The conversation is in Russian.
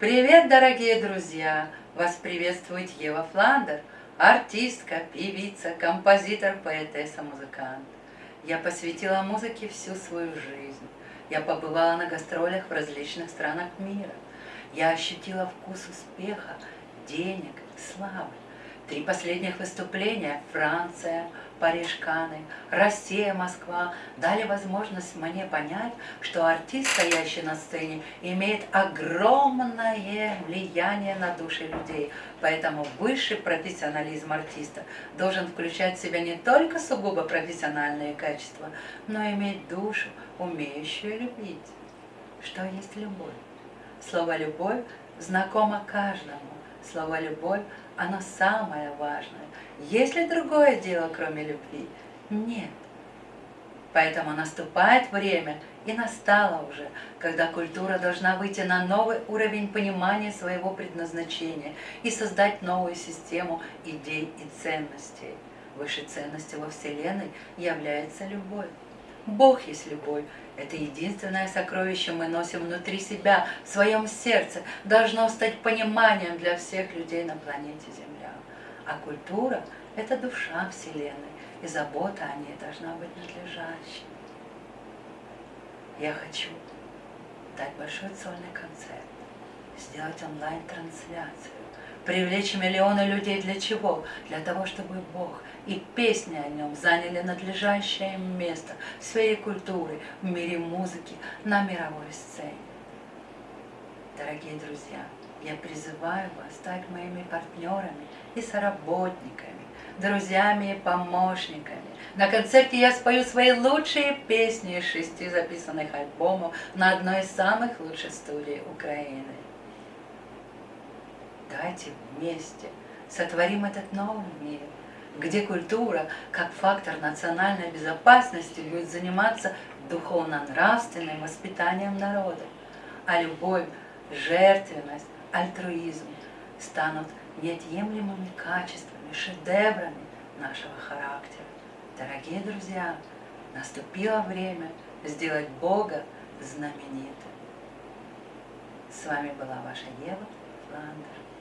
Привет, дорогие друзья! Вас приветствует Ева Фландер, артистка, певица, композитор, поэтесса, музыкант. Я посвятила музыке всю свою жизнь. Я побывала на гастролях в различных странах мира. Я ощутила вкус успеха, денег, славы. Три последних выступления – Франция, Париж, Каны, Россия, Москва – дали возможность мне понять, что артист, стоящий на сцене, имеет огромное влияние на души людей. Поэтому высший профессионализм артиста должен включать в себя не только сугубо профессиональные качества, но и иметь душу, умеющую любить. Что есть любовь? Слово «любовь» знакомо каждому. Слово «любовь» оно самое важное. Есть ли другое дело, кроме любви? Нет. Поэтому наступает время, и настало уже, когда культура должна выйти на новый уровень понимания своего предназначения и создать новую систему идей и ценностей. Высшей ценностью во Вселенной является любовь. Бог есть любовь. Это единственное сокровище мы носим внутри себя, в своем сердце. Должно стать пониманием для всех людей на планете Земля. А культура – это душа Вселенной, и забота о ней должна быть надлежащей. Я хочу дать большой сольный концерт, сделать онлайн-трансляцию, привлечь миллионы людей для чего? Для того, чтобы Бог и песни о нем заняли надлежащее место в сфере культуры, в мире музыки, на мировой сцене. Дорогие друзья, я призываю вас стать моими партнерами и соработниками, друзьями и помощниками. На концерте я спою свои лучшие песни из шести записанных альбомов на одной из самых лучших студий Украины. Давайте вместе сотворим этот новый мир, где культура, как фактор национальной безопасности, будет заниматься духовно-нравственным воспитанием народа, а любовь, жертвенность, альтруизм станут неотъемлемыми качествами, шедеврами нашего характера. Дорогие друзья, наступило время сделать Бога знаменитым. С вами была ваша Ева Фландер.